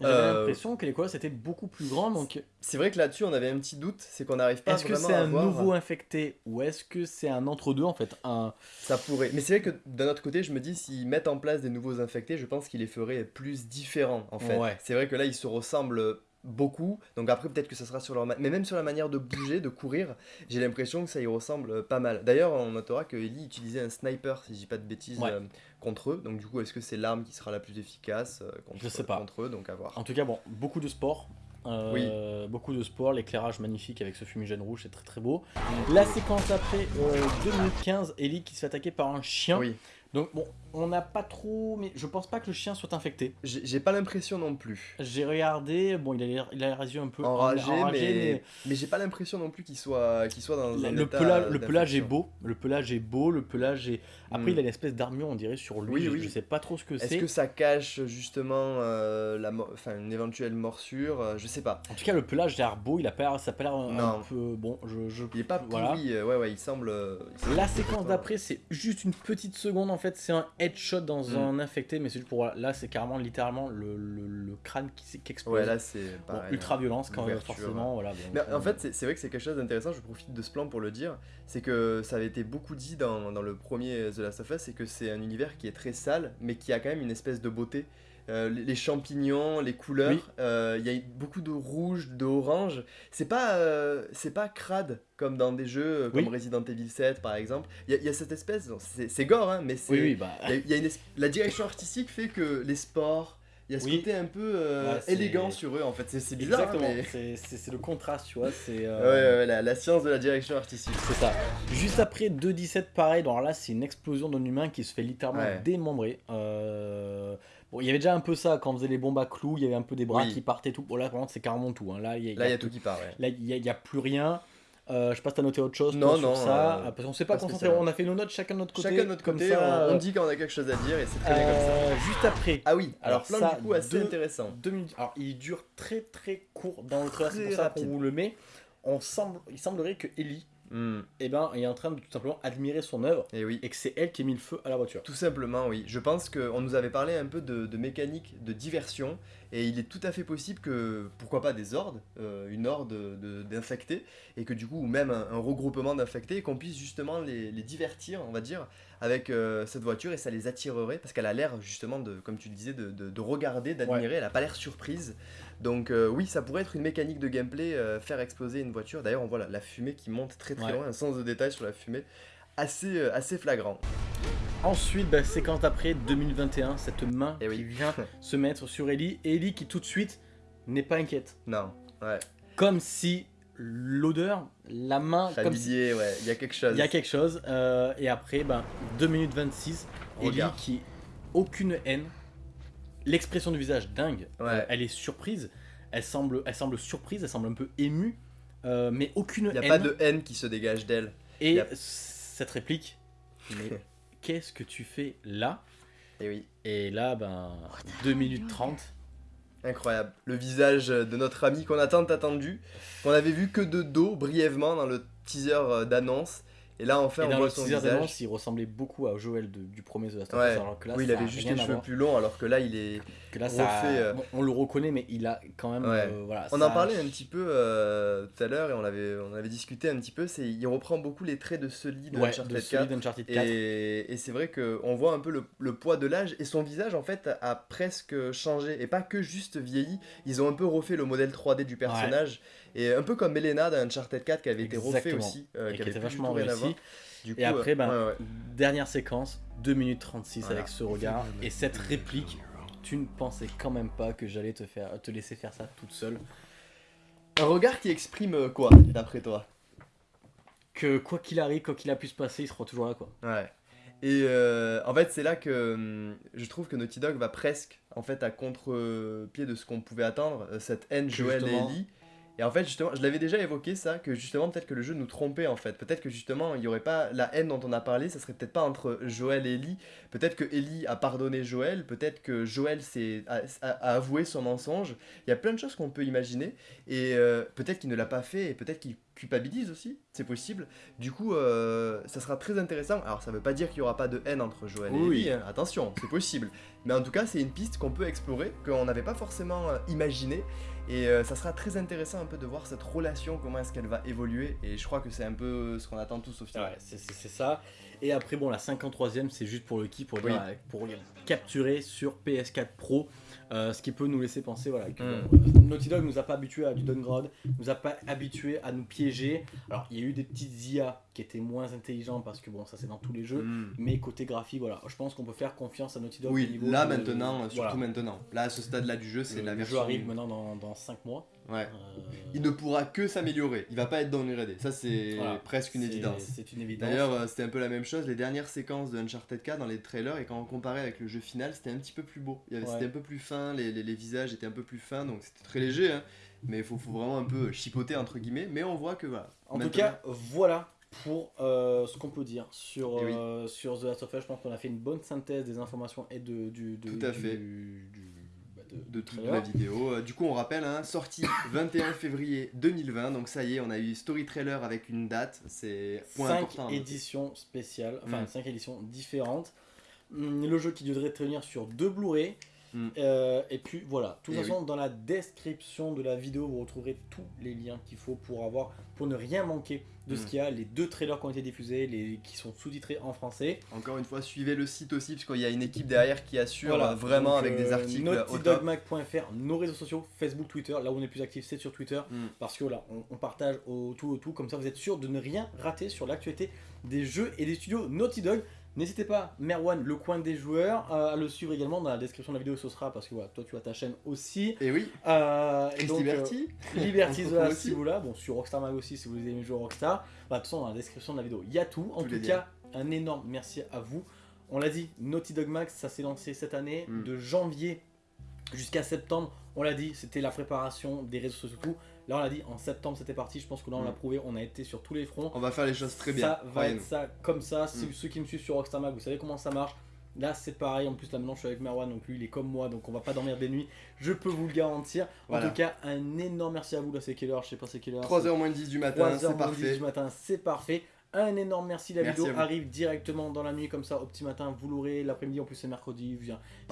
J'avais euh, l'impression que les colosses étaient beaucoup plus grands. Donc... C'est vrai que là-dessus, on avait un petit doute, c'est qu'on n'arrive pas Est-ce que c'est un nouveau infecté ou est-ce que c'est un entre-deux en fait un... Ça pourrait. Mais c'est vrai que d'un autre côté, je me dis, s'ils mettent en place des nouveaux infectés, je pense qu'ils les feraient plus différents en fait. C'est vrai que là, ils se ressemblent beaucoup. Donc après, peut-être que ça sera sur leur... Mais même sur la manière de bouger, de courir, j'ai l'impression que ça y ressemble pas mal. D'ailleurs, on notera que Ellie utilisait un sniper, si je dis pas de bêtises, euh, contre eux. Donc du coup, est-ce que c'est l'arme qui sera la plus efficace euh, contre, je sais pas. contre eux? Donc à voir. En tout cas, bon, beaucoup de sport. Euh, oui. Beaucoup de sport, l'éclairage magnifique avec ce fumigène rouge, c'est très très beau. La séquence après, 2015, Ellie qui se fait attaquer par un chien. Oui. Donc bon, on n'a pas trop, mais je pense pas que le chien soit infecté. J'ai pas l'impression non plus. J'ai regardé, bon, il a l'air, il a les yeux un peu enragé, mais, mais, j'ai pas l'impression non plus qu'il soit, qu'il soit dans un le pelage, le pelage est beau, le pelage est beau, le pelage est. Après, il a hmm. une espèce d'armure, on dirait sur lui. Oui, oui. Je sais pas trop ce que c'est. Est-ce que ça cache justement euh, la, enfin, une éventuelle morsure euh, Je sais pas. En tout cas, le pelage a l'air beau, il a pas, ça a pas l'air un, peu bon. Je, je... Il est pas pourri, euh, ouais, ouais, il semble. la séquence d'après, c'est juste une petite seconde en fait, c'est un headshot dans mm. un infecté, mais c'est juste pour. Là, c'est carrément littéralement le, le, crâne qui, qui, explose. Ouais, là, c'est. ultra violence, quand forcément. Voilà, mais en fait, c'est vrai que c'est quelque chose d'intéressant, je profite de ce plan pour le dire. C'est que ça avait été beaucoup dit dans, dans le premier The Last of Us, c'est que c'est un univers qui est très sale, mais qui a quand même une espèce de beauté. Euh, les champignons, les couleurs. Euh, il y a beaucoup de rouge, d'orange. C'est pas, c'est pas crade comme dans des jeux comme Resident Evil 7 par exemple. Il y, a cette espèce, c'est gore, hein, mais c'est. bah... y a, une la direction artistique fait que les sports il y a ce côté un peu euh, élégant sur eux en fait, c'est bizarre. Exactement, c'est le contraste, tu vois. c'est euh, Ouais, la, science de la direction artistique. C'est ça. Juste après 2.17, pareil, alors là c'est une explosion d'un humain qui se fait littéralement démembrer. Euh, bon, il y avait déjà un peu ça quand on faisait les bombes à clous, il y avait un peu des bras qui partaient tout. Bon, là, c'est carrément tout. Hein. Là, il y, a, tout qui part. Là, il n'y a, plus rien. Euh, je sais pas si t'as noté autre chose non, non, sur ça. Euh, parce qu'on s'est pas concentré, on a fait nos notes chacun de notre côté. Chacun de notre côté, on, on, dit qu'on a quelque chose à dire et c'est très bien comme ça. Euh, juste après. Ah oui, alors, plein ça, du coup assez intéressant. Deux minutes. Alors il dure très très court dans le trailer, c'est pour ça qu'on vous le met. On semble, il semblerait que Ellie Hmm. et eh ben, est en train de tout simplement admirer son œuvre et, oui. et que c'est elle qui a mis le feu à la voiture. Tout simplement, oui. Je pense qu'on nous avait parlé un peu de, mécanique, de diversion, et il est tout à fait possible que, pourquoi pas des hordes, euh, une horde d'infectés, et que du coup, ou même un, regroupement d'infectés, qu'on puisse justement les, divertir, on va dire, avec euh, cette voiture, et ça les attirerait, parce qu'elle a l'air justement, de, comme tu le disais, de, regarder, d'admirer, elle a pas l'air surprise. Donc euh, oui, ça pourrait être une mécanique de gameplay, euh, faire exploser une voiture. D'ailleurs, on voit la, fumée qui monte très très loin, un sens de détail sur la fumée assez, euh, assez flagrant. Ensuite, bah, séquence après 2021, cette main eh qui vient se mettre sur Ellie. Et Ellie qui tout de suite n'est pas inquiète. Non, ouais. Comme si l'odeur, la main... comme si... ouais, il y a quelque chose. Il y a quelque chose. et après, bah, 2 minutes 26, Ellie qui... Aucune haine, l'expression du visage dingue. Elle est surprise. Elle semble, elle semble surprise, elle semble un peu émue, euh, mais aucune. Il n'y a pas de haine qui se dégage d'elle. Et cette réplique, mais qu'est-ce que tu fais là? Et oui. Et là, ben, 2 minutes 30. Incroyable. Le visage de notre ami qu'on a tant attendu, qu'on avait vu que de dos brièvement dans le teaser euh, d'annonce. Et là, enfin, on voit son visage. il ressemblait beaucoup à Joel du premier The Last of Us. Alors que là, oui, il avait juste les cheveux plus longs, alors que là, il est que là, ça, euh, on le reconnaît, mais il a quand même. Euh, voilà, on en parlait un petit peu euh, tout à l'heure et on avait, on avait discuté un petit peu. C'est, il reprend beaucoup les traits de Sully de Uncharted 4. Et, et c'est vrai qu'on voit un peu le, le poids de l'âge et son visage en fait a presque changé et pas que juste vieilli. Ils ont un peu refait le modèle 3D du personnage. Et un peu comme Elena dans Uncharted 4 qui avait été refait aussi, euh, qui, avait vachement réussi. et après, ben, dernière séquence, 2 minutes 36 avec ce regard et cette réplique. Tu ne pensais quand même pas que j'allais te, faire, te laisser faire ça toute seule. Un regard qui exprime euh, quoi, d'après toi? Que quoi qu'il arrive, quoi qu'il a pu se passer, il sera toujours là, quoi. Ouais. Et euh, en fait, c'est là que hum, je trouve que Naughty Dog va presque en fait à contre-pied de ce qu'on pouvait attendre, cette haine Joel et Ellie. Et en fait, justement, je l'avais déjà évoqué ça, que justement, peut-être que le jeu nous trompait en fait. Peut-être que justement, il n'y aurait pas la haine dont on a parlé, ça serait peut-être pas entre Joël et Ellie. Peut-être que Ellie a pardonné Joël, peut-être que Joël a, a, avoué son mensonge. Il y a plein de choses qu'on peut imaginer. Et euh, peut-être qu'il ne l'a pas fait, et peut-être qu'il culpabilise aussi, c'est possible. Du coup, euh, ça sera très intéressant. Alors, ça veut pas dire qu'il y aura pas de haine entre Joël et Ellie, hein. attention, c'est possible. Mais en tout cas, c'est une piste qu'on peut explorer, qu'on n'avait pas forcément euh, imaginé. Et euh, ça sera très intéressant un peu de voir cette relation, comment est-ce qu'elle va évoluer. Et je crois que c'est un peu ce qu'on attend tous au final. Ouais, c'est ça. Et après, bon, la 53ème, c'est juste pour le qui, pour, pour capturer sur PS4 Pro. Euh, ce qui peut nous laisser penser voilà, que mm. Naughty Dog nous a pas habitué à du downgrade, nous a pas habitué à nous piéger. Alors il y a eu des petites IA qui étaient moins intelligentes parce que bon ça c'est dans tous les jeux, mm. mais côté graphique voilà, je pense qu'on peut faire confiance à Naughty Dog. Oui, là maintenant, surtout maintenant. Là à ce stade là du jeu c'est la version. Le jeu arrive maintenant dans, dans 5 mois. Ouais. Euh, il ne pourra que s'améliorer. Il va pas être downgradé. Ça, c'est presque une évidence. C'est une évidence. D'ailleurs, euh, c'était un peu la même chose. Les dernières séquences de Uncharted 4 dans les trailers, et quand on comparait avec le jeu final, c'était un petit peu plus beau. C'était un peu plus fin, les, les, visages étaient un peu plus fins, donc c'était très léger. Hein. Mais il faut, faut, vraiment un peu chipoter, entre guillemets. Mais on voit que voilà. En tout cas, voilà pour euh, ce qu'on peut dire sur, sur The Last of Us. Je pense qu'on a fait une bonne synthèse des informations et de, du, Tout à fait. du de, toute la vidéo. Euh, du coup, on rappelle, hein, sortie 21 février 2020. Donc ça y est, on a eu story trailer avec une date. C'est point 5 important. éditions spéciales, enfin 5 mm. éditions différentes. Mm, le jeu qui devrait tenir sur deux Blu-ray. Mm. Euh, et puis voilà, tout façon, dans la description de la vidéo, vous retrouverez tous les liens qu'il faut pour avoir, pour ne rien manquer de ce mm. qu'il y a, les deux trailers qui ont été diffusés, les qui sont sous-titrés en français. Encore une fois, suivez le site aussi, parce qu'il y a une équipe derrière qui assure vraiment avec des euh, articles. NaughtyDogMag.fr, nos réseaux sociaux, Facebook, Twitter. Là où on est plus actif, c'est sur Twitter, mm. parce que là, on, partage au tout, au tout, comme ça vous êtes sûr de ne rien rater sur l'actualité des jeux et des studios Naughty Dog. N'hésitez pas, Merwan, le coin des joueurs, à le suivre également dans la description de la vidéo, ce sera parce que voilà, toi tu as ta chaîne aussi. Et oui. Euh, et donc, Liberty. Euh, Liberty, voilà, si vous là. Bon, sur Rockstar Mag aussi, si vous aimez jouer Rockstar. Bah, de toute façon, dans la description de la vidéo, il y a tout. En tout cas, un énorme merci à vous. On l'a dit, Naughty Dog Max, ça s'est lancé cette année, mm. de janvier jusqu'à septembre. On l'a dit, c'était la préparation des réseaux sociaux, tout. Là, on l'a dit, en septembre, c'était parti. Je pense que là, on l'a mm. prouvé. On a été sur tous les fronts. On va faire les choses très bien. Ça va être ça, comme ça. Si mm. ceux qui me suivent sur Rockstar Mag, vous savez comment ça marche. Là, c'est pareil. En plus, là, maintenant, je suis avec Merwan. Donc, lui, il est comme moi. Donc, on va pas dormir des nuits. Je peux vous le garantir. En tout cas, un énorme merci à vous. Là, c'est quelle heure? Je sais pas, c'est quelle heure 3h moins 10 du matin. C'est parfait. 10 du matin, c'est parfait. Un énorme merci. La vidéo arrive directement dans la nuit, comme ça, au petit matin. Vous l'aurez. L'après-midi, en plus, c'est mercredi.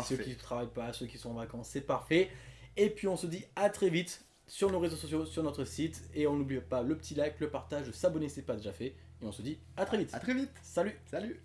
Ceux qui ne travaillent pas, ceux qui sont en vacances, c'est parfait. Et puis, on se dit à très vite sur nos réseaux sociaux, sur notre site. Et on n'oublie pas le petit like, le partage, s'abonner si ce n'est pas déjà fait. Et on se dit à très vite. À très vite. Salut. Salut.